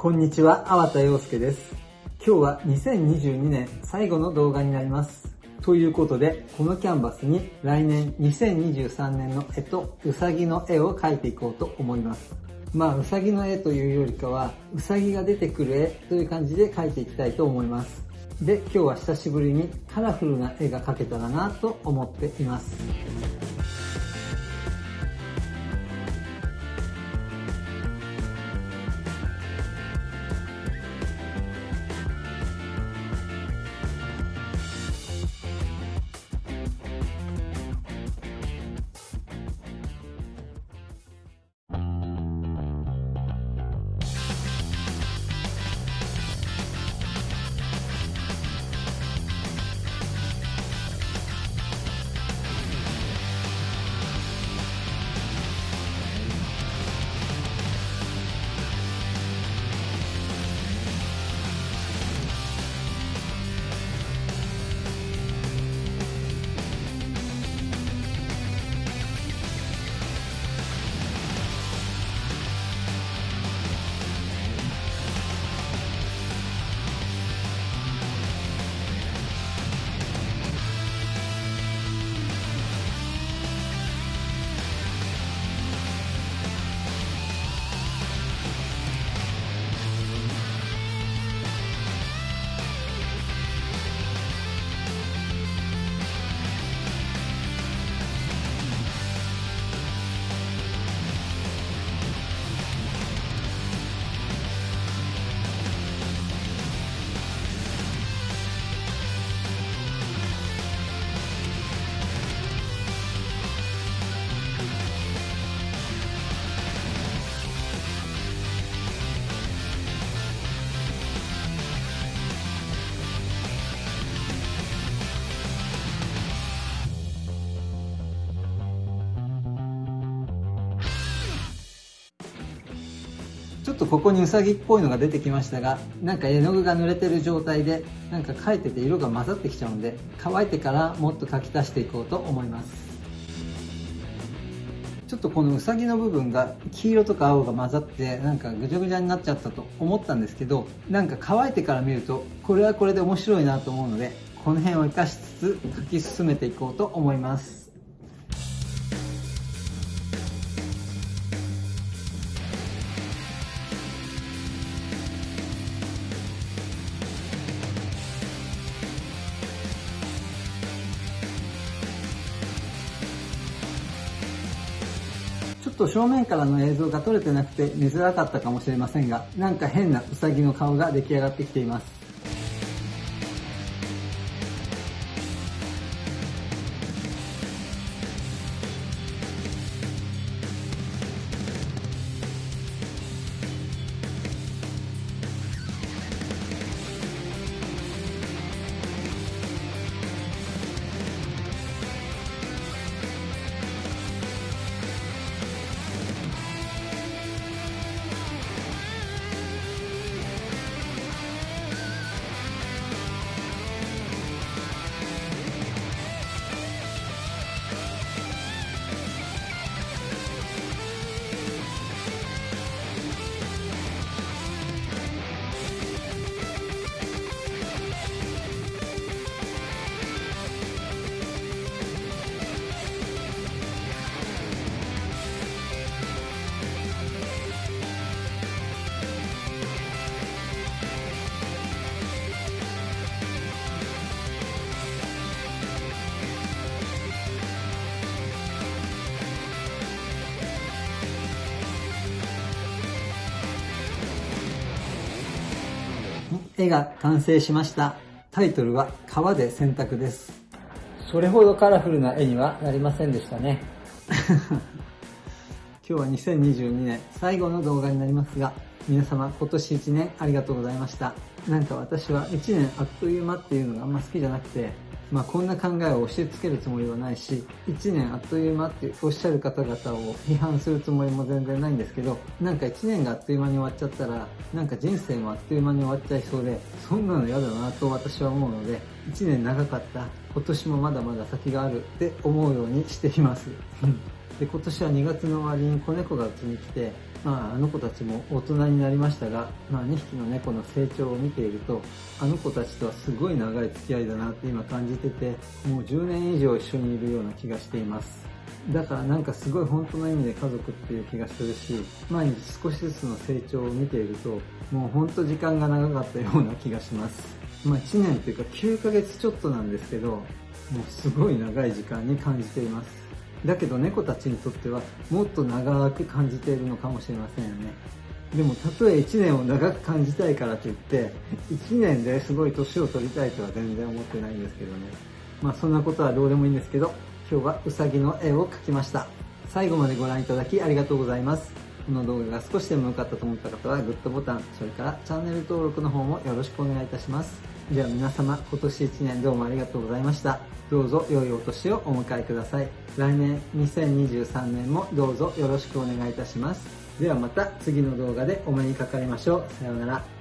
こんにちは、粟田洋介です。今日は2022年最後の動画になります。ということで、このキャンバスに来年2023年の絵とうさぎの絵を描いていこうと思います。まあ、うさぎの絵というよりかは、うさぎが出てくる絵という感じで描いていきたいと思います。で、今日は久しぶりにカラフルな絵が描けたらなと思っています。とここにうさぎっぽいのが出てきましたが、なんか絵の具が濡れてる状態で、なんか描いてて色が混ざってきちゃうんで、乾いてからもっと描き足していこうと思います。ちょっとこのうさぎの部分が黄色とか青が混ざってなんかぐちゃぐちゃになっちゃったと思ったんですけどなんか乾いてから見るとこれはこれで面白いなと思うのでこの辺を活かしつつ描き進めていこうと思いますと正面からの映像が撮れてなくて見づらかったかもしれませんが、なんか変なウサギの顔が出来上がってきています。絵が完成しました。タイトルは川で洗濯です。それほどカラフルな絵にはなりませんでしたね。今日は2022年最後の動画になりますが、皆様今年1年ありがとうございました。なんか私は1年あっという間っていうのがあんま好きじゃなくて、まあこんな考えを押し付けるつもりはないし、1年あっという間っておっしゃる方々を批判するつもりも全然ないんですけど、なんか1年があっという間に終わっちゃったら、なんか人生もあっという間に終わっちゃいそうで、そんなの嫌だなと私は思うので、1年長かった、今年もまだまだ先があるって思うようにしています。で今年は2月の終わりに子猫がうちに来てまあ、あの子たちも大人になりましたが、まあ、2匹の猫の成長を見ているとあの子たちとはすごい長い付き合いだなって今感じててもう10年以上一緒にいるような気がしています。だからなんかすごい本当の意味で家族っていう気がするし毎日少しずつの成長を見ているともう本当時間が長かったような気がします。まあ1年というか9ヶ月ちょっとなんですけどもうすごい長い時間に感じています。だけど猫たちにとってはもっと長く感じているのかもしれませんよね。でもたとえ1年を長く感じたいからといって1年ですごい年を取りたいとは全然思ってないんですけどね。まあそんなことはどうでもいいんですけど今日はうさぎの絵を描きました。最後までご覧いただきありがとうございます。この動画が少しでも良かったと思った方はグッドボタンそれからチャンネル登録の方もよろしくお願いいたします。では皆様今年1年どうもありがとうございました。どうぞ良いお年をお迎えください。来年2023年もどうぞよろしくお願いいたします。ではまた次の動画でお目にかかりましょう。さようなら。